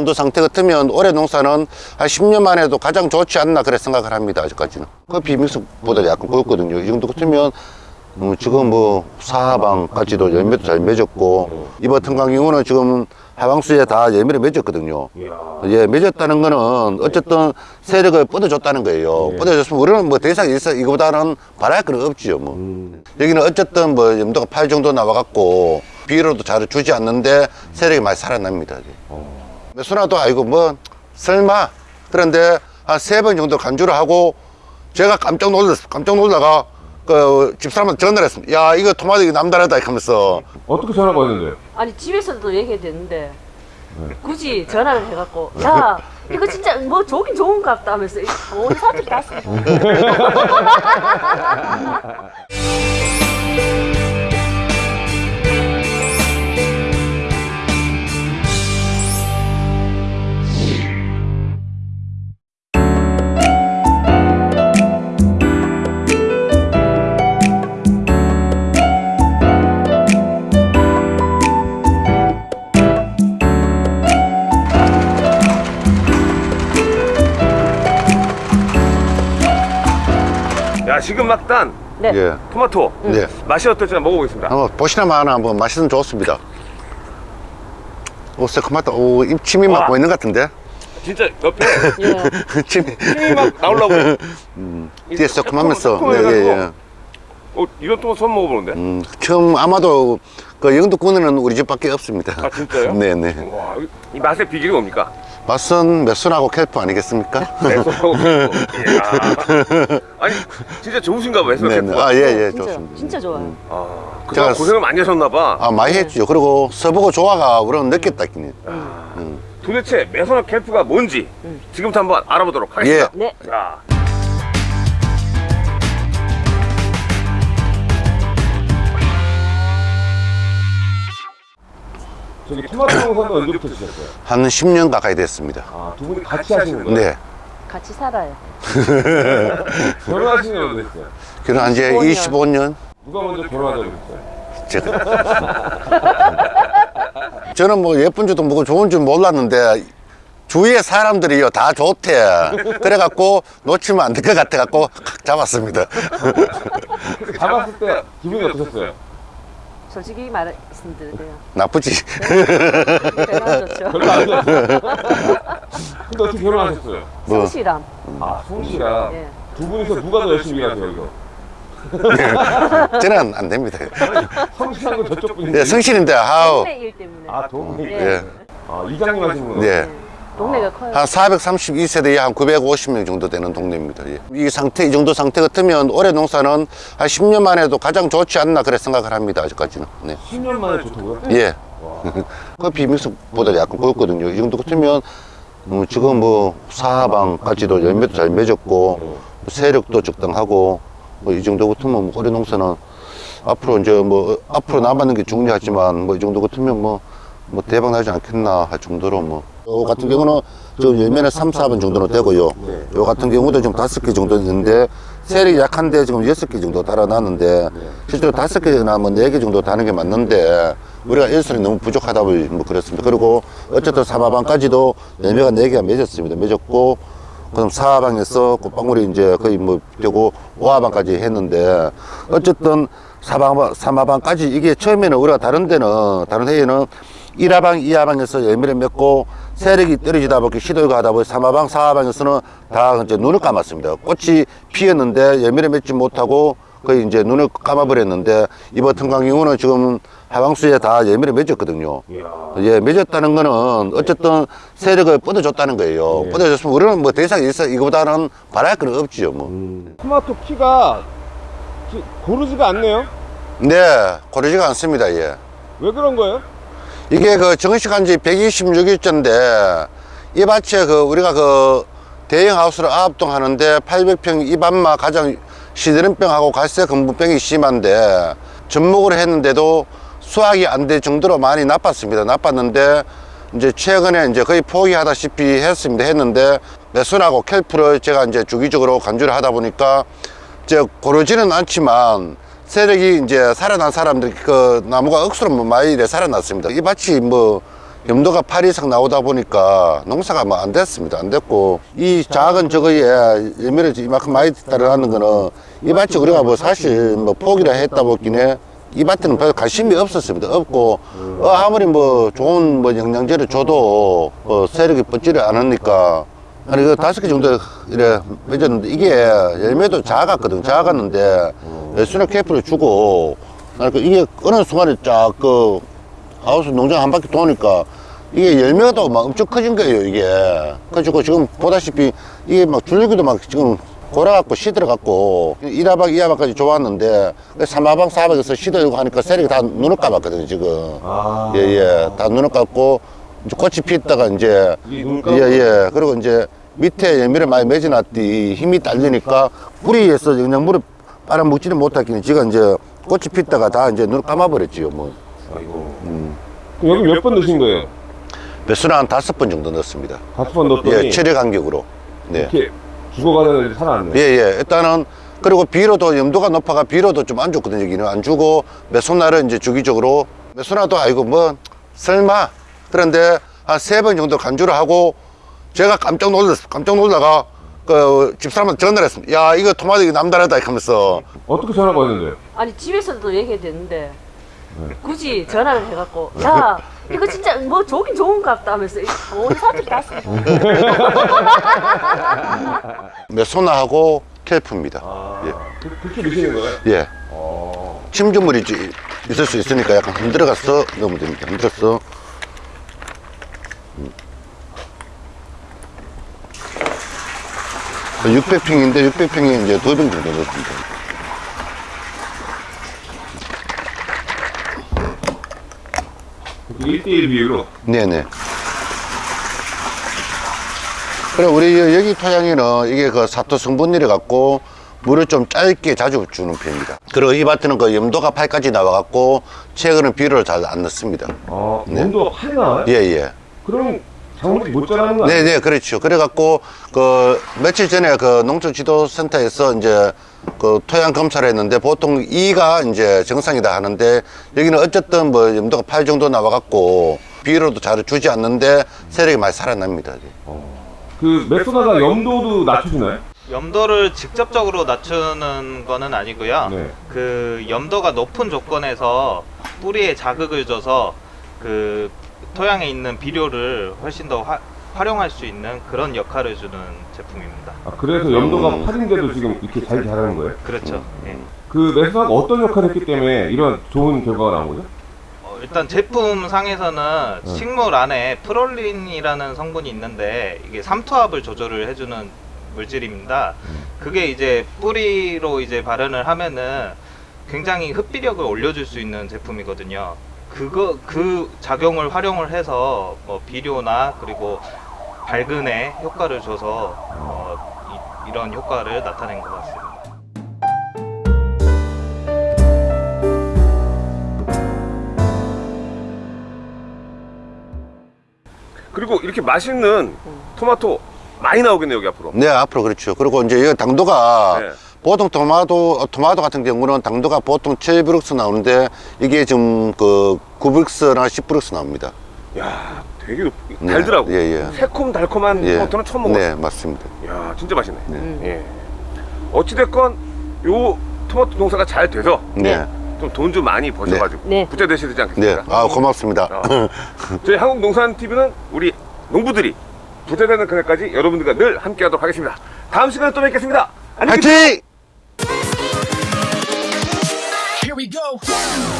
정도 상태 같으면 올해 농사는 한 10년 만에도 가장 좋지 않나 그래 생각을 합니다 아직까지는. 커피 믹스보다 약간 고였거든요. 이 정도 같으면 음, 지금 뭐 사하방까지도 열매도 잘 맺었고 이번 같은 경우는 지금 하방수에 다 열매를 맺었거든요. 예, 맺었다는 거는 어쨌든 세력을 뻗어줬다는 거예요. 뻗어줬으면 우리는 뭐더 이상 있어 이거보다는 바랄 건 없지요. 뭐. 여기는 어쨌든 뭐 염도가 8 정도 나와갖고 비료도 잘 주지 않는데 세력이 많이 살아납니다. 매수나도 아이고 뭐 설마 그런데 한 세 번 정도 간주를 하고 제가 깜짝 놀랐어. 깜짝 놀다가 그 집사람한테 전화를 했습니다. 야 이거 토마토 이거 남다르다 이렇게 하면서 어떻게 전화가 왔는데요? 아니 집에서도 얘기했는데 굳이 전화를 해갖고 야 이거 진짜 뭐 좋긴 좋은 것 같다 하면서 온 사람들이 다 써. 야 지금 막 딴 네. 예. 토마토 네. 맛이 어떨지 한번 먹어보겠습니다. 한번 보시나마 하나 한번 맛있으면 좋습니다. 오, 새콤하다. 오, 입 침이 막 와. 보이는 것 같은데? 진짜 옆에 예. 침이. 막 나오려고. 뒤에 새콤하면서. 새콤- 예, 예, 예. 어 이런 토마토 처음 먹어보는데. 음, 처음 아마도 그 영도군에는 우리 집밖에 없습니다. 아 진짜요? 네네. 와, 이- 이 맛의 비결이 뭡니까? 맛은 메순하고 캘프 아니겠습니까? 아니 진짜 좋으신가 봐요. 네네. 네. 아, 예, 예, 진짜 좋습니다. 진짜 좋아요. 아, 그동안 제가- 고생을 많이 하셨나 봐. 아, 많이 했죠. 그리고 서보고 좋아가 그런 느꼈다, 기니. 도대체 매선화 캠프가 뭔지 지금부터 한번 알아보도록 하겠습니다. 네. 자. 저기 토마토 농사는 언제부터 시작했어요? 한 10년 가까이 됐습니다. 아, 두 분이 같이 하시는 거예요? 네. 같이 살아요. 결혼하신 지 얼마 됐어요? 결혼한 지 25년. 25년. 누가 먼저 결혼하자고 했어요? 제가. 저는 뭐 예쁜 줄도 모르고 좋은 줄 몰랐는데 주위의 사람들이요 다 좋대. 그래갖고 놓치면 안 될 것 같아갖고 칵 잡았습니다. 잡았을 때 기분이 어떠셨어요? 솔직히 말씀드려요. 나쁘지. 별로 안 좋죠. 근데 어떻게 결혼하셨어요? 뭐 성실함. 아, 성씨가 예. 두 분이서 누가 더 열심히 일하세요, 이거? 저는 안 됩니다. 성실한 건 저쪽 분인데. 예, 성실인데 아우 동네 일 때문에. 아, 동네. 예. 예. 아, 이장님 하시는구나. 네. 동네가 커요. 한 432세대에 한 950명 정도 되는 동네입니다. 예. 이 상태, 이 정도 상태 같으면 올해 농사는 한 10년 만에도 가장 좋지 않나 그래 생각을 합니다. 아직까지는. 네. 10년 만에 좋다고요? 예. 커피 믹스보다 약간 고였거든요. 이 정도 같으면 음, 지금 뭐 사방까지도 열매도 잘 맺었고 세력도 적당하고 뭐 이 정도 같으면 뭐 올해 농사는 앞으로 이제 뭐 앞으로 남았는 게 중요하지만 뭐 이 정도 같으면 뭐, 뭐 대박 나지 않겠나 할 정도로 뭐. 요 같은 경우는 지금 열매는 3, 4번 정도는 되고요. 요 같은 경우도 지금 다섯 개 정도 있는데 세력이 약한데 지금 여섯 개 정도 달아나는데 실제로 다섯 개나 뭐네개 정도 다는 게 맞는데 우리가 일선이 너무 부족하다 보니 뭐 그렇습니다. 그리고 어쨌든 사마방까지도 열매가 네 개가 맺었습니다. 맺었고 그럼 사방에서 꽃방울이 이제 거의 뭐 되고 오하방까지 했는데 어쨌든 사방 사마방까지 이게 처음에는 우리가 다른 데는 다른 해에는 1하방, 2하방에서 열매를 맺고 세력이 떨어지다 보니 시도가 하다 보니 3하방, 4하방에서는 다 이제 눈을 감았습니다. 꽃이 피었는데 열매를 맺지 못하고 거의 이제 눈을 감아버렸는데 이번 같은 경우는 지금 하방수에 다 열매를 맺었거든요. 예, 맺었다는 거는 어쨌든 세력을 뻗어줬다는 거예요. 뻗어줬으면 우리는 뭐더 이상 있어 이거보다는 바랄 건 없지요, 뭐. 토마토 키가 기- 고르지가 않네요. 네, 고르지가 않습니다, 예. 왜 그런 거예요? 이게 그 정식한 지 126일째인데 이 밭에 그 우리가 그 대형 하우스를 아합동 하는데 800평 이 밭만 가장 시드름병하고 갈색 금부병이 심한데 접목을 했는데도 수확이 안 될 정도로 많이 나빴습니다. 나빴는데 이제 최근에 이제 거의 포기하다시피 했습니다. 했는데 매순하고 캘프를 제가 이제 주기적으로 간주를 하다 보니까 이제 고르지는 않지만 세력이 이제 살아난 사람들 그 나무가 억수로 뭐 많이 살아났습니다. 이 밭이 뭐 염도가 8 이상 나오다 보니까 농사가 뭐 안 됐습니다. 안 됐고 이 작은 저거에 열매를 이만큼 많이 따라하는 거는 이 밭이 우리가 뭐 사실 뭐 포기라 했다 보긴 해. 이 밭에는 별 관심이 없었습니다. 없고 어, 아무리 뭐 좋은 뭐 영양제를 줘도 어, 세력이 뻗지를 않으니까 아니 그 다섯 개 정도 이래 맺었는데 이게 열매도 작았거든 작았는데 수납 케이프를 주고 그 이게 어느 순간에 쫙 그 하우스 농장 한 바퀴 도니까 이게 열매가 막 엄청 커진 거예요 이게 그래가지고 지금 보다시피 이게 막 줄기도 막 지금 골아갖고 시들어갖고 1하박 2하박까지 좋았는데 3하박 4하박에서 시들고 하니까 세력이 다 눈을 감았거든요 지금 아. 예예 다 눈을 감고 이제 꽃이 피었다가 이제? 예예 그리고 이제 밑에 열매를 많이 맺어놨더니 힘이 딸리니까 뿌리에서 그냥 물을 빨아먹지는 못했기는 지가 이제 꽃이 피다가 다 이제 눈을 감아버렸지요 뭐. 아이고. 그럼 여기 몇 번 넣으신 거예요? 배수는 한 다섯 번 정도 넣었습니다. 다섯 번 넣었더니? 예 체력 간격으로. 네. 이렇게 죽어가는 애들이 살아났네. 예예. 일단은 그리고 비료도 염도가 높아가 비료도 좀 안 좋거든요 여기는. 안 주고 메소나를 이제 주기적으로 메소나도 아이고 뭐 설마. 그런데 한 세 번 정도 간주를 하고 제가 깜짝 놀랐어 깜짝 놀다가 그 집사람한테 전화를 했습니다 야 이거 토마토 이거 남다르다 하면서 어떻게 전화가 왔는데? 아니 집에서도 얘기했는데 굳이 전화를 해갖고 야 이거 진짜 뭐 좋긴 좋은가 보다 하면서 온 사람들이 다 쓰고 메소나하고 켈프입니다 예. 그, 그렇게 넣으시는 거예요? 예. 어. 침주물이 지- 있을 수 있으니까 약간 흔들어가서 넣으면 됩니다. 흔들어서. 음. 600평인데 600평에 이제 두병 정도 넣습니다. 그렇게 1대1 비율로. 네네. 그래 우리 여- 여기 토양에는 이게 그 사토 성분이래 갖고 물을 좀 짧게 자주 주는 편입니다. 그리고 이 밭에는 그 염도가 8까지 나와갖고 최근은 비료를 잘 안 넣습니다. 아, 네. 온도가 8이 나와요? 예 예. 그럼 작물이 못 자라는 거 아니에요? 네네 그렇죠 그래갖고 그 며칠 전에 그 농촌지도센터에서 이제 그 토양 검사를 했는데 보통 2가 이제 정상이다 하는데 여기는 어쨌든 뭐 염도가 8 정도 나와갖고 비료도 잘 주지 않는데 세력이 많이 살아납니다 그 메소나가 염도도 낮춰주나요? 염도를 직접적으로 낮추는 거는 아니고요. 네. 그 염도가 높은 조건에서 뿌리에 자극을 줘서 그 토양에 있는 비료를 훨씬 더 화- 활용할 수 있는 그런 역할을 주는 제품입니다. 아, 그래서 염도가 8인데도 지금 이렇게 잘 자라는 거예요? 그렇죠. 예. 그 메소나가 어떤 역할을 했기 때문에 이런 좋은 결과가 나온 거죠? 어, 일단 제품 상에서는 식물 안에 프롤린이라는 성분이 있는데 이게 삼투압을 조절을 해주는 물질입니다. 그게 이제 뿌리로 이제 발현을 하면은 굉장히 흡비력을 올려줄 수 있는 제품이거든요. 그거 그 작용을 활용을 해서 뭐 비료나 그리고 발근에 효과를 줘서 어, 이, 이런 효과를 나타낸 것 같습니다. 그리고 이렇게 맛있는 토마토 많이 나오겠네요, 여기 앞으로. 네 앞으로 그렇죠 그리고 이제 이 당도가 네. 보통 토마토 토마토 같은 경우는 당도가 보통 7브룩스 나오는데 이게 지금 그 9브룩스나 10브룩스 나옵니다 야, 되게 높, 네. 달더라고. 예, 예. 새콤달콤한 예. 토마토는 처음 먹었어요. 네 맞습니다 야, 진짜 맛있네. 음. 예. 어찌됐건 요 토마토 농사가 잘 돼서 네. 좀돈좀 많이 버셔가지고 네. 부자 되셔야 되지 네, 않겠습니까? 아 고맙습니다. 어. 저희 한국농산TV는 우리 농부들이 부자 되는 그날까지 여러분들과 늘 함께 하도록 하겠습니다. 다음 시간에 또 뵙겠습니다. 안녕히 계세요. 화이팅! we go.